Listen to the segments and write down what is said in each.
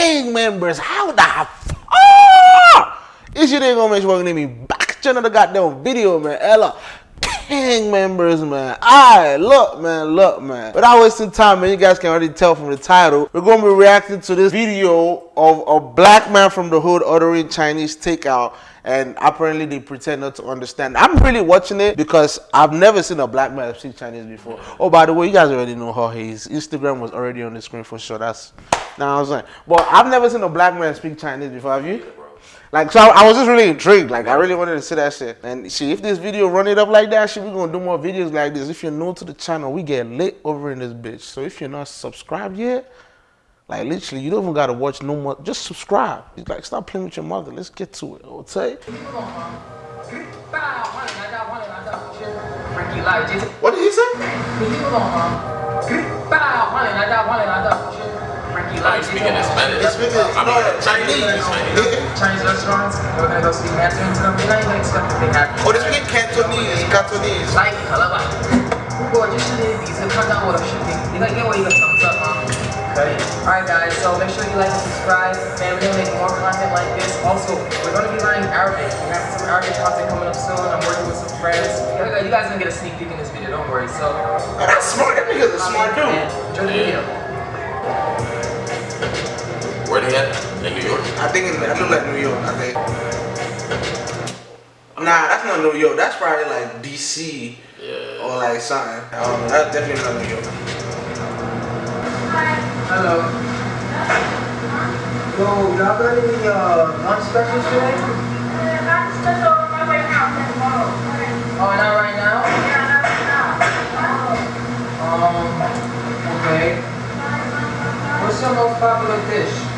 gang members. How the fuck? Oh! This shit ain't gonna make sure me back to another goddamn video, man. Ella. Gang members, man. Alright, look, man, look, man. Without wasting time, man, you guys can already tell from the title. We're gonna be reacting to this video of a black man from the hood ordering Chinese takeout and apparently they pretend not to understand. I'm really watching it because I've never seen a black man speak Chinese before. Oh, by the way, you guys already know how his Instagram was already on the screen for sure. That's now I was like, but I've never seen a black man speak Chinese before. Have you? Like, so I, I was just really intrigued. Like, I really wanted to see that shit. And see, if this video run it up like that, shit, we're gonna do more videos like this. If you're new to the channel, we get lit over in this bitch. So if you're not subscribed yet, like literally, you don't even gotta watch no more. Just subscribe. He's like, stop playing with your mother. Let's get to it. Okay. What did he say? Like speaking in Spanish. He's speaking I mean, no, Chinese. Chinese. Chinese restaurants. We're gonna go speak Mandarin to them. They not even expect that they have. Oh, they're speaking Cantonese. Cantonese. 来可了吧？如果就是第一次看到我的视频，你可以给我一个 thumbs up 吗？可以。Alright guys, so make sure you like and subscribe. And we're gonna make more content like this. Also, we're gonna be learning Arabic. We have some Arabic content coming up soon. I'm working with some friends. You guys are gonna get a sneak peek in this video. Don't worry. So. Oh, that's smart. That nigga's a smart dude. Enjoy the video. Where? In New York? I think in, I look like New York. I think. Nah, that's not New York. That's probably like DC Yeah. or like something. I don't know. That's definitely not New York. Hello. Yo, y'all got any uh, lunch specials today? Lunch special right now. Oh, not right now? Yeah, not right now? Um, okay. What's your most popular dish?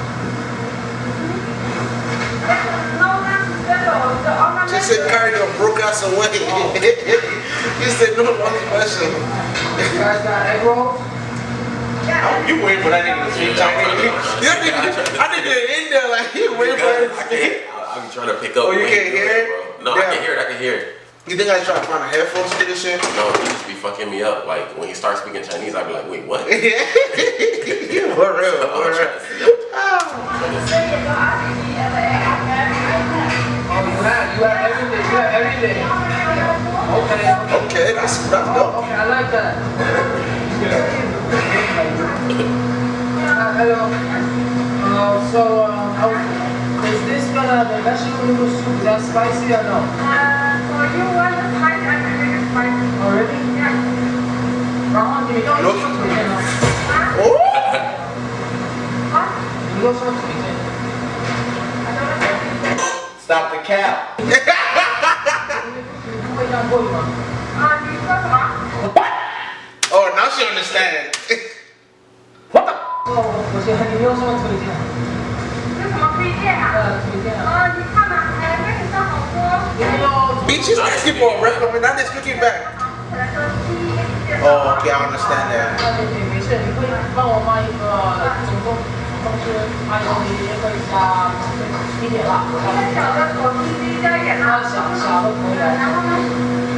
She said Cardi done broke out away. way. he said no one special. You guys got egg rolls? Oh, you waiting for that nigga to speak Chinese? That nigga, I nigga in there like he waiting for him to I speak. can't. I- I'm trying to pick up. Oh, you can't hear it? bro. No, Yeah. I can hear it. I can hear it. You think I try to find a headphones to this shit? No, he just be fucking me up. Like when he starts speaking Chinese, I'd be like, wait, what? Yeah. for real, for real. You everything. You. Okay. Okay, that's wrapped up. Okay, I like that. uh, hello. Uh, so, uh, is this gonna the vegetable noodle soup that spicy or no? Uh, for you, one is high and the is spicy. Oh, Already? Yeah. Ramen, do oh. you know? Oh. What? You also want to be Stop the cap. what? Oh, now she understands. what the? Bitch, she's asking for a record, not just looking back. Oh, okay, I understand that. 啊，对对，没事，你可以帮我放一个总共总是还有你也可以加一点辣，啊，小小的可以的。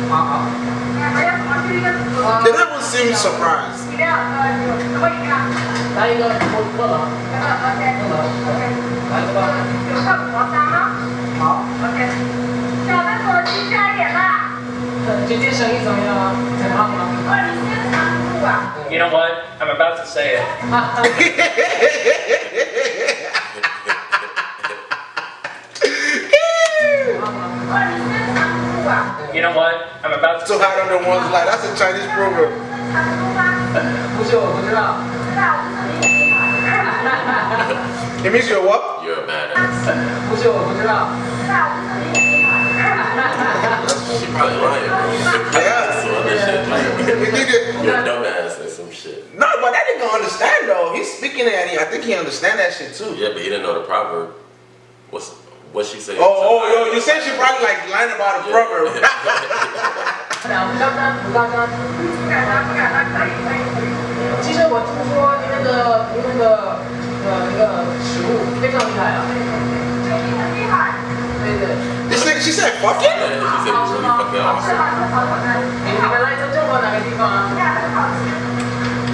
好好。 They never seem surprised. 来一个可可乐，可乐，来一个。好，今天生意怎么样啊？怎么样吗？ You know what? I'm about to say it. you know what? I'm about to. So hard on the one's light. that's a Chinese proverb. it means you're what? You're a man. she probably lying, bro. Yeah. You're a dumbass but that nigga understand though. He's speaking at him. I think he understand that shit too. Yeah, but he didn't know the proverb. What's what she said? Oh, oh, yo, you said she probably like lying about the yeah. proverb. this nigga, she said fucking? Yeah, she said it was really fucking awesome.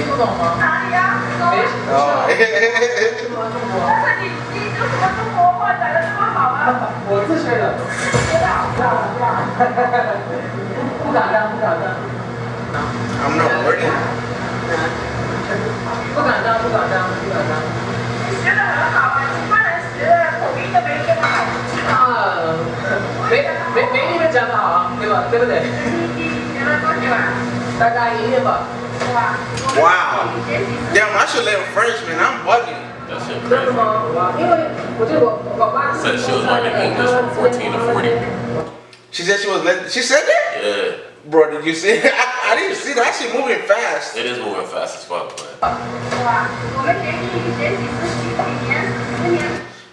听不懂吗？哪里呀？没事。Oh, 但是你你有什么中国话讲的这么好啊？我自学的。知道，知道，知道。不敢当，不敢当。I'm not. 不敢当，不敢当，不敢当。你学的很好啊，其他人学的口音都没这么好。啊，没没没你们讲的好啊，对吧？对不对？你学了多久啊？大概一年吧。Wow. Damn, I should live man. I'm bugging. That shit crazy. Said she was learning English from 14 to 40. She said she was. Let, she said that. Yeah. Bro, did you see? It? I, I didn't see that. That moving fast. It is moving fast as fuck, man.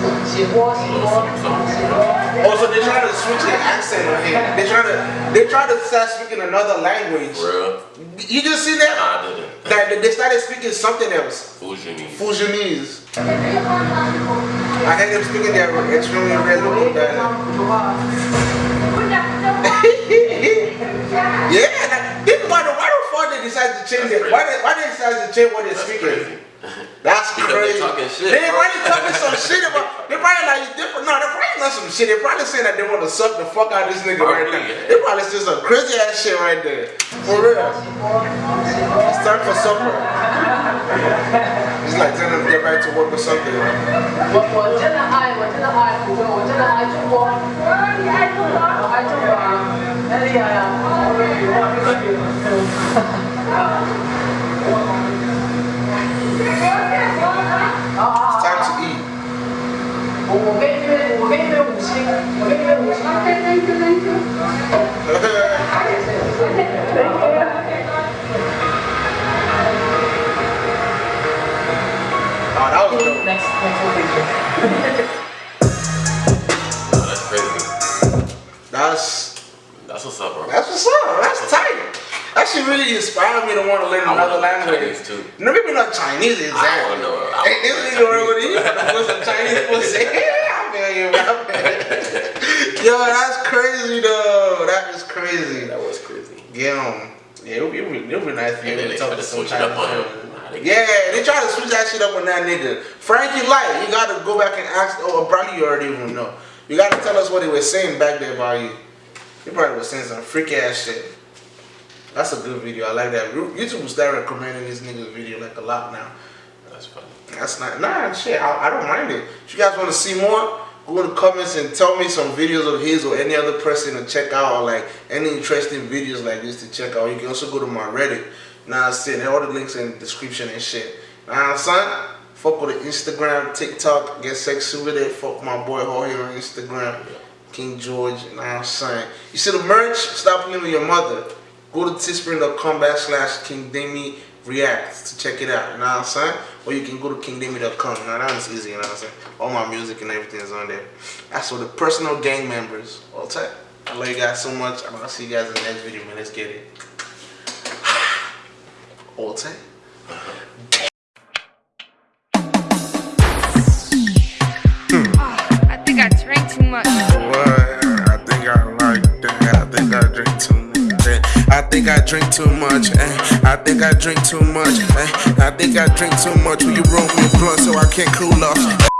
Also. Oh, they're trying to switch the accent on him. They're trying to they're trying to start speaking another language. Real? You just see that? Nah, I didn't. That they started speaking something else. Fusionese. Fusionese. I heard them speaking their extremely red local dialect. yeah, think about it. Why the fuck they decide to change it? Why they, why they decide to change what they're That's speaking? Crazy. That's Because they crazy. talking shit, They bro. probably talking some shit about. They probably like different. No, they're probably not some shit. They're probably saying that they want to suck the fuck out of this nigga right Probably, now. yeah. They probably saying some crazy ass shit right there. For real. It's time for supper. It's like telling them to get back to work or something. 我我真的爱，我真的爱福州，我真的爱中国，我说你爱中国。我爱中国啊，太厉害了！我的 Okay, thank you, thank you. oh, okay, next, next oh, that's crazy. That's that's what's up, bro. That's what's up. That's, that's tight. That should really inspire me to want to learn another language. Chinese too. No, maybe not Chinese exactly. I don't know. I don't know. Ain't this nigga wrong with you? What's Chinese pussy? Yo, that's crazy though. That is crazy. That was crazy. Yeah, yeah, it'll be, it'll be, it'll be nice to be And able then to they talk try to some it on him. friends. Nah, they- Yeah, they try to switch that shit up on that nigga. Frankie Light, you gotta go back and ask. Oh, probably you already even know. You gotta tell us what they were saying back there about you. They probably was saying some freak ass shit. That's a good video. I like that. YouTube will start recommending this nigga's video like a lot now. That's funny. That's not nah shit. I, I don't mind it. If you guys want to see more, go to comments and tell me some videos of his or any other person to check out or like any interesting videos like this to check out. You can also go to my Reddit. Now I'm saying all the links in the description and shit. Now son, fuck with the Instagram, TikTok, get sexy with it. Fuck my boy Jorge on Instagram. King George, what I'm saying? You see the merch? Stop playing with your mother. Go to teespring.com backslash King Demi React to check it out, you know what I'm saying? Or you can go to kingdemi.com. Now that's easy, you know what I'm saying? All my music and everything is on there. That's for the personal gang members. All tight. I love you guys so much. I'm gonna see you guys in the next video, man. Let's get it. All tight. Think I drink too much. eh. I think I drink too much. eh. I think I drink too much. Will you roll me a blunt so I can't cool off?